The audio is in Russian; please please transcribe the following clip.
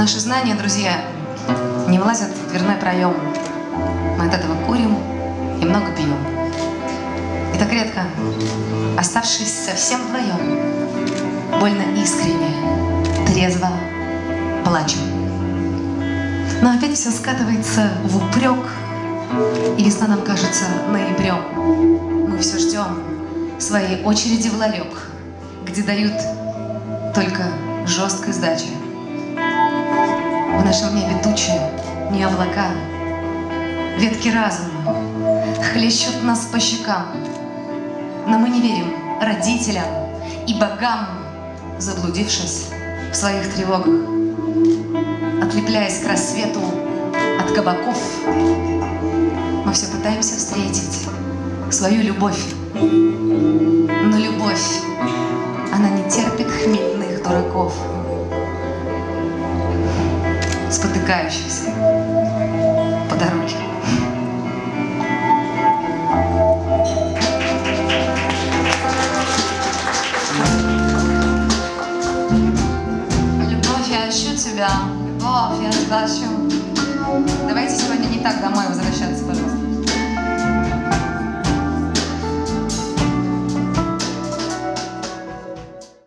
Наши знания, друзья, не влазят в дверной проем. Мы от этого курим и много пьем. И так редко, оставшись совсем вдвоем, больно искренне, трезво плачем. Но опять все скатывается в упрек, и весна нам кажется ноябрем. Мы все ждем своей очереди в ларек, где дают только жесткой сдачи. В нашем небе тучи, не облака, ветки разума хлещут нас по щекам. Но мы не верим родителям и богам, заблудившись в своих тревогах. Отлепляясь к рассвету от кабаков, мы все пытаемся встретить свою любовь. Но любовь, она не терпит хмельных дураков, спотыкающихся по дороге. Любовь, я ищу тебя, любовь, я ищу. Давайте сегодня не так домой возвращаться, пожалуйста.